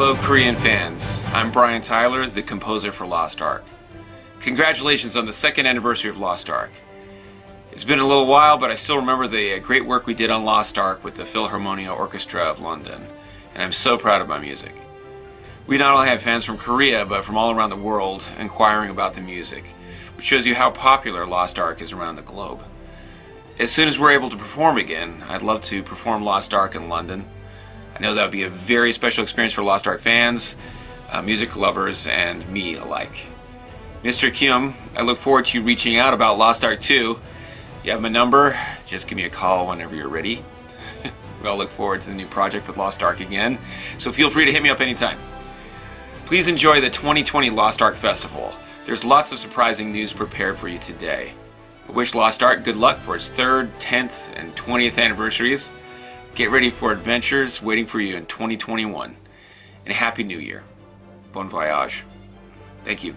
Hello Korean fans, I'm Brian Tyler, the composer for Lost Ark. Congratulations on the second anniversary of Lost Ark. It's been a little while, but I still remember the uh, great work we did on Lost Ark with the Philharmonia Orchestra of London, and I'm so proud of my music. We not only have fans from Korea, but from all around the world inquiring about the music, which shows you how popular Lost Ark is around the globe. As soon as we're able to perform again, I'd love to perform Lost Ark in London. I know that would be a very special experience for Lost Ark fans, uh, music lovers, and me alike. Mr. Kim, I look forward to you reaching out about Lost Ark 2. You have my number, just give me a call whenever you're ready. we all look forward to the new project with Lost Ark again, so feel free to hit me up anytime. Please enjoy the 2020 Lost Ark Festival. There's lots of surprising news prepared for you today. I wish Lost Ark good luck for its 3rd, 10th, and 20th anniversaries. Get ready for adventures waiting for you in 2021. And Happy New Year. Bon voyage. Thank you.